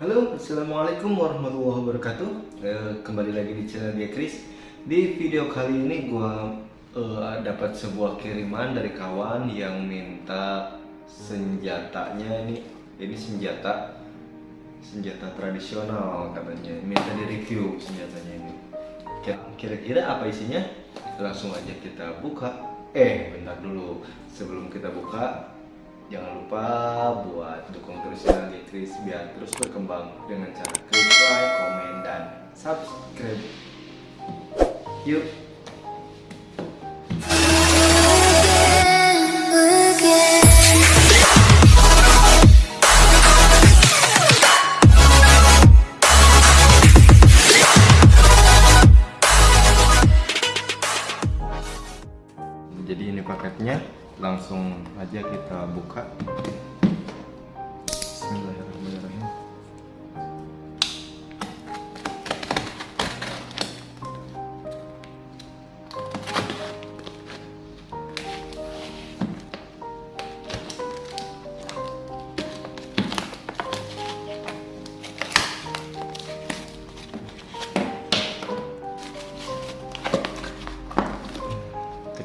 Halo, Assalamualaikum warahmatullahi wabarakatuh. Eh, Kembali lagi di channel dia Chris. Di video kali ini gua eh, dapat sebuah kiriman dari kawan yang minta senjatanya ini Ini senjata Senjata tradisional katanya. Minta di review senjatanya ini. Kira-kira apa isinya? Langsung aja kita buka. Eh, bentar dulu. Sebelum kita buka Jangan lupa buat dukung terus channel Chris biar terus berkembang dengan cara klik like, komen, dan subscribe. Yuk! Jadi ini paketnya, langsung aja kita buka.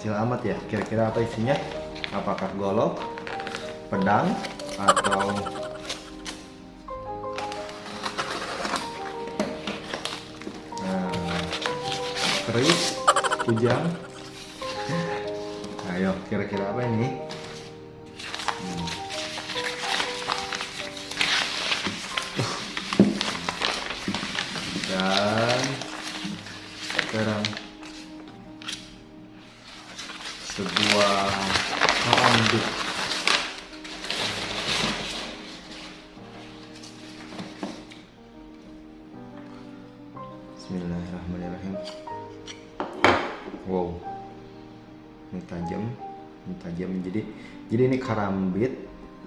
Kecil amat ya. Kira-kira apa isinya? Apakah golok pedang atau nah, keris kujang? Ayo kira-kira apa ini? Hmm. dan sekarang sebuah rambut Bismillahirrahmanirrahim. Wow. Ini tajam Ini tajam. Jadi Jadi ini karambit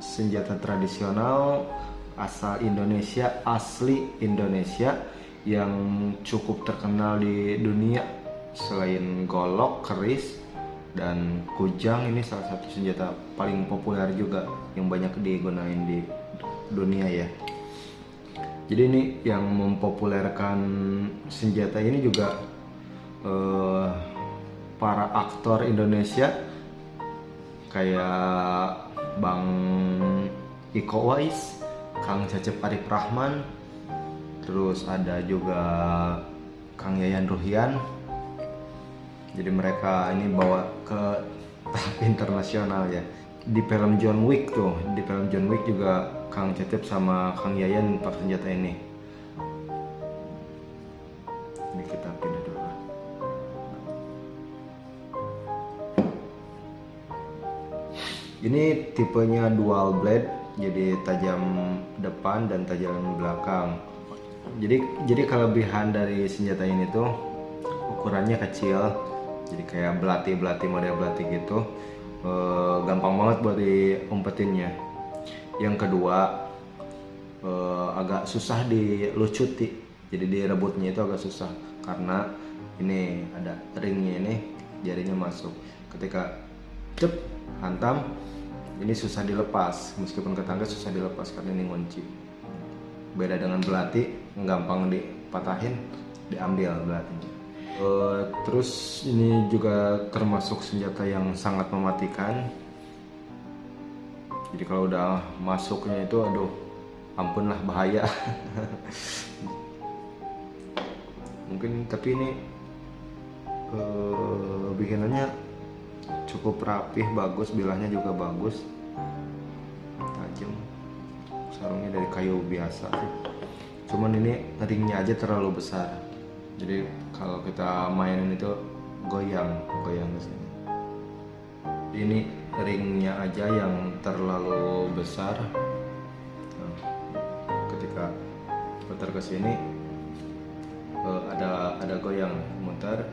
Senjata tradisional Asal Indonesia Asli Indonesia Yang cukup terkenal di dunia Selain golok, keris dan kujang ini salah satu senjata paling populer juga yang banyak digunain di dunia ya. Jadi ini yang mempopulerkan senjata ini juga eh, para aktor Indonesia kayak Bang Iko Wais, Kang Cecep Arif Rahman, terus ada juga Kang Yayan Ruhian, jadi mereka ini bawa ke tahap internasional ya. Di film John Wick tuh di film John Wick juga Kang Cecep sama Kang Yayan pakai senjata ini. Ini kita pindah dulu. Ini tipenya dual blade jadi tajam depan dan tajam belakang. Jadi jadi kelebihan dari senjata ini tuh ukurannya kecil jadi kayak belati belati model belati gitu e, gampang banget buat diumpetinnya. Yang kedua e, agak susah dilucuti. Jadi direbutnya itu agak susah karena ini ada ringnya ini jarinya masuk. Ketika cep hantam ini susah dilepas. Meskipun ketangga susah dilepas karena ini ngunci. Beda dengan belati gampang dipatahin diambil belatinya Uh, terus ini juga termasuk senjata yang sangat mematikan. Jadi kalau udah masuknya itu, aduh, ampunlah bahaya. Mungkin tapi ini uh, bikinannya cukup rapih, bagus, bilahnya juga bagus, tajam. Sarungnya dari kayu biasa. Cuman ini ringnya aja terlalu besar jadi kalau kita mainin itu goyang goyang ke sini. Ini ringnya aja yang terlalu besar. Nah, ketika putar ke sini uh, ada ada goyang. Muter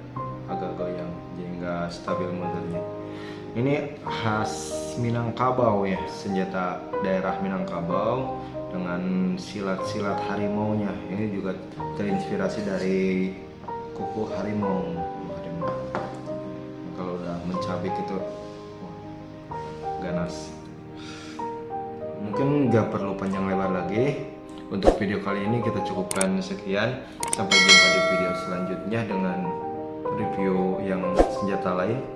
agak goyang jadi nggak stabil muternya. Ini khas Minangkabau ya senjata daerah Minangkabau dengan silat-silat harimaunya. Ini juga terinspirasi dari kuku harimau. Harimau kalau udah mencabik itu ganas. Mungkin nggak perlu panjang lebar lagi. Untuk video kali ini kita cukupkan sekian. Sampai jumpa di video selanjutnya dengan review yang senjata lain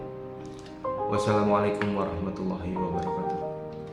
wassalamualaikum warahmatullahi wabarakatuh